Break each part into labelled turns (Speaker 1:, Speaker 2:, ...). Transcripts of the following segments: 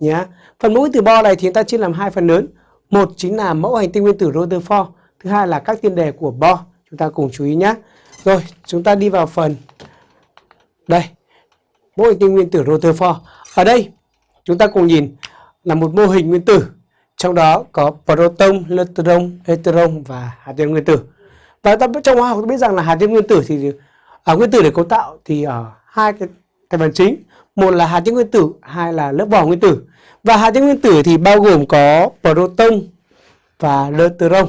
Speaker 1: nhé. Phần mẫu nguyên tử Bohr này thì chúng ta chia làm hai phần lớn. Một chính là mẫu hành tinh nguyên tử Rutherford, thứ hai là các tiên đề của Bohr. Chúng ta cùng chú ý nhé. Rồi, chúng ta đi vào phần đây. Mẫu hành tinh nguyên tử Rutherford. Ở đây chúng ta cùng nhìn là một mô hình nguyên tử trong đó có proton, neutron, electron và hạt nhân nguyên tử. Và ta trong hóa học biết rằng là hạt nhân nguyên tử thì ở à, nguyên tử để cấu tạo thì ở hai cái thành phần chính, một là hạt nhân nguyên tử, hai là lớp vỏ nguyên tử. Và hạt nhân nguyên tử thì bao gồm có proton và neutron.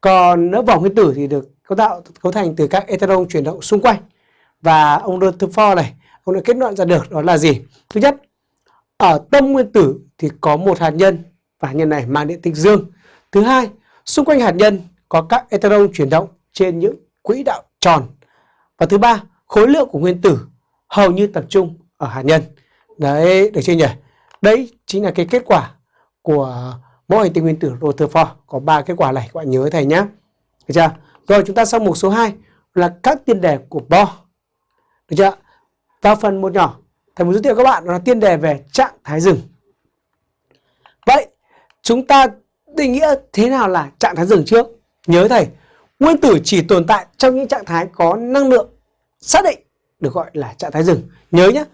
Speaker 1: Còn lớp vỏ nguyên tử thì được cấu tạo cấu thành từ các electron chuyển động xung quanh. Và ông Rutherford này, ông đã kết luận ra được đó là gì? Thứ nhất, ở tâm nguyên tử thì có một hạt nhân và hạt nhân này mang điện tích dương. Thứ hai, xung quanh hạt nhân có các electron chuyển động trên những quỹ đạo tròn. Và thứ ba, khối lượng của nguyên tử hầu như tập trung ở hạt nhân. Đấy, được chưa nhỉ? Đấy chính là cái kết quả của mẫu hành tinh nguyên tử Rutherford. Có ba kết quả này các bạn nhớ thầy nhé. Được chưa? Rồi chúng ta sang mục số 2 là các tiên đề của Bohr. Được chưa? Vào phần một nhỏ, thầy muốn giới thiệu các bạn là tiên đề về trạng thái rừng. Vậy, chúng ta định nghĩa thế nào là trạng thái rừng trước? Nhớ thầy, nguyên tử chỉ tồn tại trong những trạng thái có năng lượng xác định được gọi là trạng thái rừng. Nhớ nhé,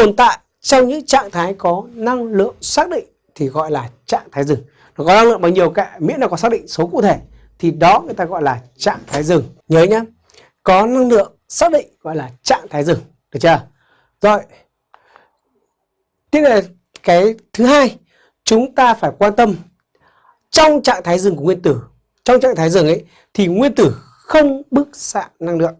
Speaker 1: tồn tại trong những trạng thái có năng lượng xác định thì gọi là trạng thái dừng Nó có năng lượng bao nhiêu cả miễn là có xác định số cụ thể thì đó người ta gọi là trạng thái dừng Nhớ nhé, có năng lượng xác định gọi là trạng thái dừng Được chưa? Rồi. Tiếp là cái thứ hai, chúng ta phải quan tâm trong trạng thái dừng của nguyên tử. Trong trạng thái dừng ấy thì nguyên tử không bức xạ năng lượng.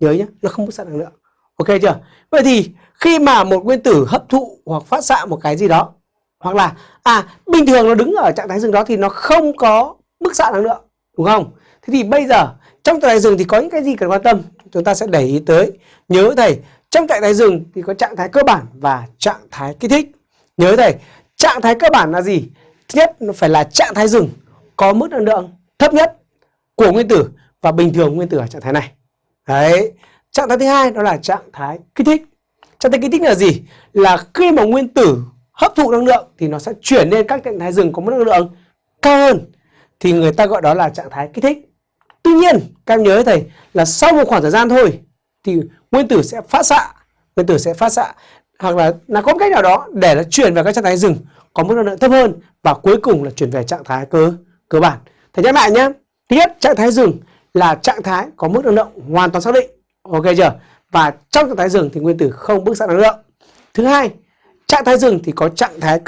Speaker 1: Nhớ nhé, nó không bức xạ năng lượng. Ok chưa? Vậy thì khi mà một nguyên tử hấp thụ hoặc phát xạ một cái gì đó, hoặc là à bình thường nó đứng ở trạng thái dừng đó thì nó không có bức xạ năng lượng, đúng không? Thế thì bây giờ, trong trạng thái dừng thì có những cái gì cần quan tâm chúng ta sẽ để ý tới. Nhớ thầy, trong trạng thái dừng thì có trạng thái cơ bản và trạng thái kích thích. Nhớ thầy, trạng thái cơ bản là gì? Thứ nhất, nó phải là trạng thái dừng có mức năng lượng thấp nhất của nguyên tử và bình thường nguyên tử ở trạng thái này. Đấy. Trạng thái thứ hai đó là trạng thái kích thích. Trạng thái kích thích là gì? Là khi mà nguyên tử hấp thụ năng lượng thì nó sẽ chuyển lên các trạng thái rừng có mức năng lượng cao hơn. Thì người ta gọi đó là trạng thái kích thích. Tuy nhiên, các em nhớ thầy là sau một khoảng thời gian thôi thì nguyên tử sẽ phát xạ, nguyên tử sẽ phát xạ hoặc là là có một cách nào đó để nó chuyển vào các trạng thái rừng có mức năng lượng thấp hơn và cuối cùng là chuyển về trạng thái cơ cơ bản. Thầy nhắc lại nhé. Thứ nhất, trạng thái rừng là trạng thái có mức năng lượng hoàn toàn xác định. Ok chưa? Và trong trạng thái dừng thì nguyên tử không bức xạ năng lượng. Thứ hai, trạng thái dừng thì có trạng thái